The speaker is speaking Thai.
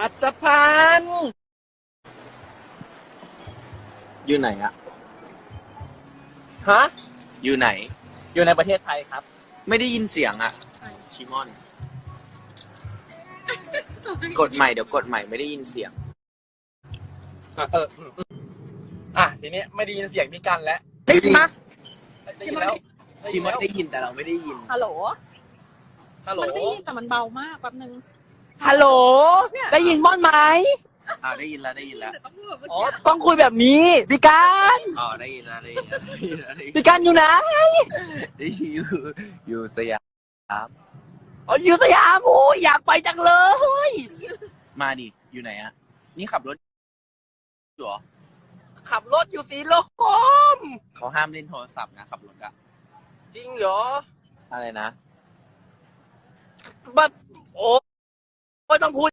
อัศพันธ์อยู่ไหนอะฮะ อยู่ไหน อยู่ในประเทศไทยครับ ไม่ได้ยินเสียงอะชิมอน กดใหม่เดี๋ยวกดใหม่ไม่ได้ยินเสียง อะเอออืมอืมอะทีนี้ไม่ได้ยินเสียงพี่กันแล้วได้ยินปะ ได้ยินแล้วชิมอนได้ยินแต่เราไม่ได้ยินฮัลโหล ฮัลโหลมันได้ยินแต่มันเบามากแป๊บนึง ฮัลโหล ได้ยินม่อนไหมอ่าได้ยินแล้วได้ยินแล้วแต่ต้องพูดแบบเมื่ออ๋อกี้ต้องคุยแบบนี้ พี่การอ๋อได้ยินแล้วได้ยินแล้วได้ยินแล้วได้ยินพี่การอยู่ไหนได้ยินอยู่อยู่สยามอ๋ออยู่สยามโอ้ยอยากไปจังเลย มาดิอยู่ไหนอะนี่ขับรถอยู่เหรอขับรถอยู่สีลมเขาห้ามเล่นโทรศัพท์นะขับรถอะจริงเหรออะไรนะแบบโอ้ ไม่ต้องพูด